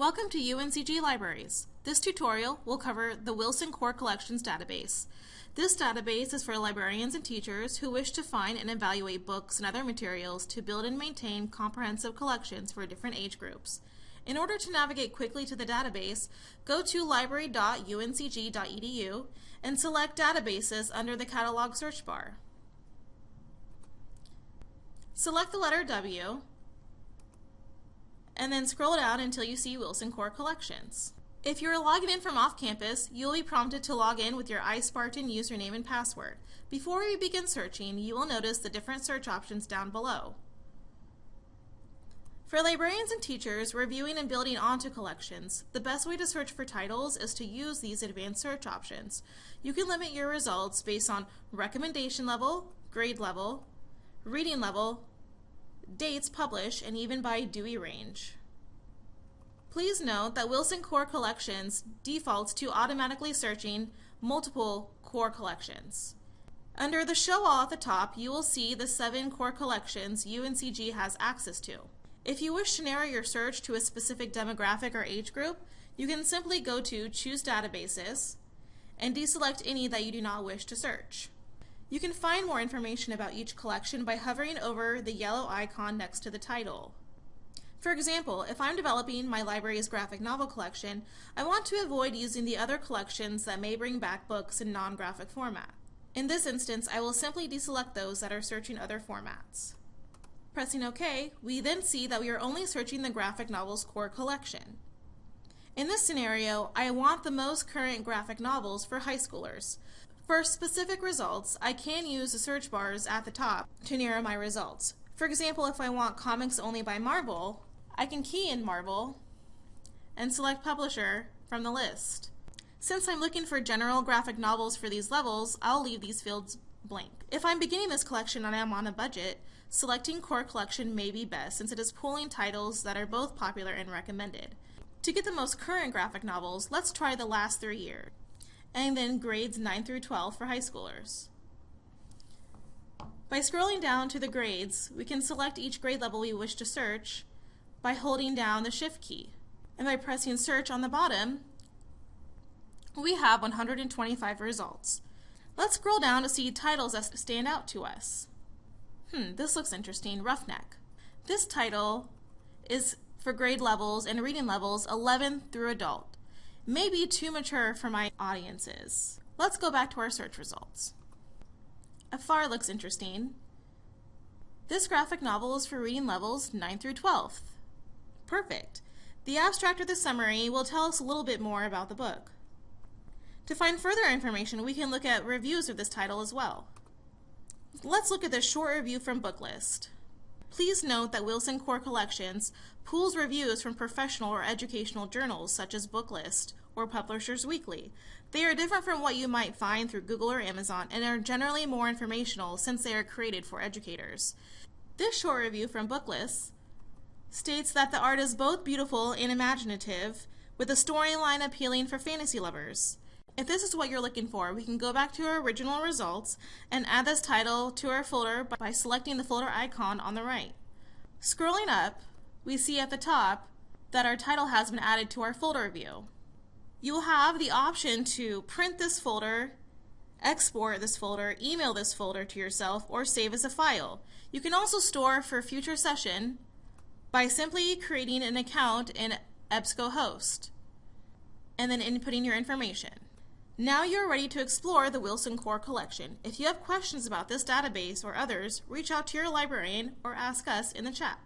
Welcome to UNCG Libraries. This tutorial will cover the Wilson Core Collections database. This database is for librarians and teachers who wish to find and evaluate books and other materials to build and maintain comprehensive collections for different age groups. In order to navigate quickly to the database, go to library.uncg.edu and select Databases under the Catalog search bar. Select the letter W and then scroll down until you see Wilson Core Collections. If you're logging in from off campus, you'll be prompted to log in with your iSpartan username and password. Before you begin searching, you will notice the different search options down below. For librarians and teachers reviewing and building onto collections, the best way to search for titles is to use these advanced search options. You can limit your results based on recommendation level, grade level, reading level, dates published, and even by Dewey range. Please note that Wilson Core Collections defaults to automatically searching multiple core collections. Under the Show All at the top, you will see the seven core collections UNCG has access to. If you wish to narrow your search to a specific demographic or age group, you can simply go to Choose Databases and deselect any that you do not wish to search. You can find more information about each collection by hovering over the yellow icon next to the title. For example, if I'm developing my library's graphic novel collection, I want to avoid using the other collections that may bring back books in non-graphic format. In this instance, I will simply deselect those that are searching other formats. Pressing OK, we then see that we are only searching the graphic novels core collection. In this scenario, I want the most current graphic novels for high schoolers, for specific results, I can use the search bars at the top to narrow my results. For example, if I want comics only by Marvel, I can key in Marvel and select Publisher from the list. Since I'm looking for general graphic novels for these levels, I'll leave these fields blank. If I'm beginning this collection and I'm on a budget, selecting Core Collection may be best since it is pulling titles that are both popular and recommended. To get the most current graphic novels, let's try the last three years and then grades 9 through 12 for high schoolers. By scrolling down to the grades, we can select each grade level we wish to search by holding down the Shift key. And by pressing Search on the bottom, we have 125 results. Let's scroll down to see titles that stand out to us. Hmm, this looks interesting, Roughneck. This title is for grade levels and reading levels 11 through adult may be too mature for my audiences. Let's go back to our search results. Afar looks interesting. This graphic novel is for reading levels 9 through 12. Perfect. The abstract or the summary will tell us a little bit more about the book. To find further information, we can look at reviews of this title as well. Let's look at this short review from Booklist. Please note that Wilson Core Collections pools reviews from professional or educational journals such as Booklist or Publishers Weekly. They are different from what you might find through Google or Amazon and are generally more informational since they are created for educators. This short review from Booklist states that the art is both beautiful and imaginative, with a storyline appealing for fantasy lovers. If this is what you're looking for, we can go back to our original results and add this title to our folder by selecting the folder icon on the right. Scrolling up, we see at the top that our title has been added to our folder view you will have the option to print this folder, export this folder, email this folder to yourself, or save as a file. You can also store for future session by simply creating an account in EBSCOhost and then inputting your information. Now you're ready to explore the Wilson Core collection. If you have questions about this database or others, reach out to your librarian or ask us in the chat.